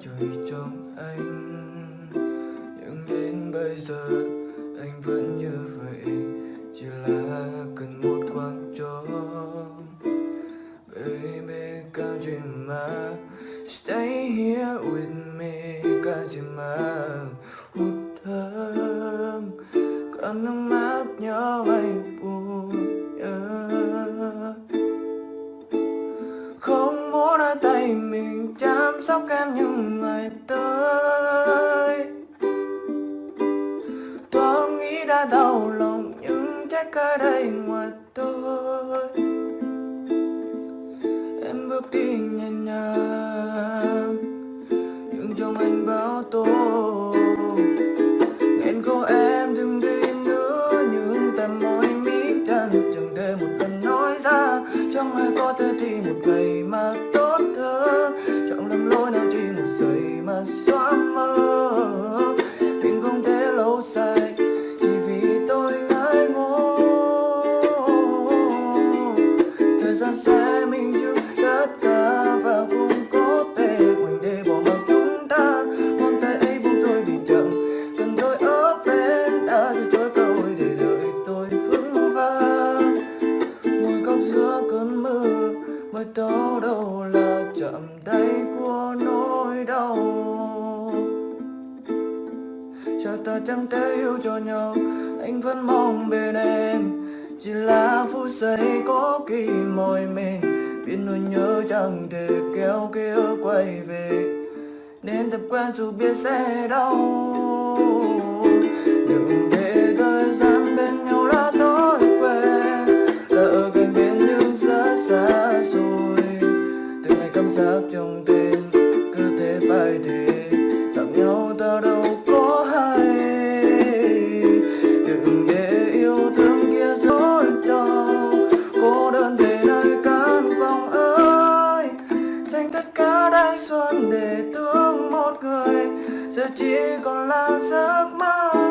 trời trong anh. Nhưng đến bây giờ anh vẫn như vậy, Chỉ là cần một khoảng trống Baby can't you mind Stay here with me Can't you mind Hút thơm Còn nước mắt nhỏ anh buồn yeah. Không muốn ở tay mình chắc sóc em những ngày tới. Tôi nghĩ đã đau lòng nhưng trách cây đây ngoài tôi. Em bước đi nhẹ nhàng, Nhưng trong anh bao tôi. Nên cô em đừng đi nữa, Nhưng tầm môi mít chân Chẳng thể một lần nói ra. Chẳng ai có thể thì xóa mơ Tình không thể lâu dài Chỉ vì tôi ngại ngô Thời gian sẽ minh chứng tất cả Và cũng có thể quên để bỏ mặc chúng ta con tay ấy buông rồi vì chậm cần tôi ở bên đã từ chối cơ hội để đợi tôi vững vàng ngồi góc giữa cơn mưa mới tỏ đâu là chậm tay của nỗi đau ta chẳng thể yêu cho nhau. Anh vẫn mong bên em, chỉ là phút giây có kỳ mỏi mệt. Biết nỗi nhớ chẳng thể kéo kia quay về, nên tập quen dù biết sẽ đau. Đừng lánh xuân để thương một người giờ chỉ còn là giấc mơ.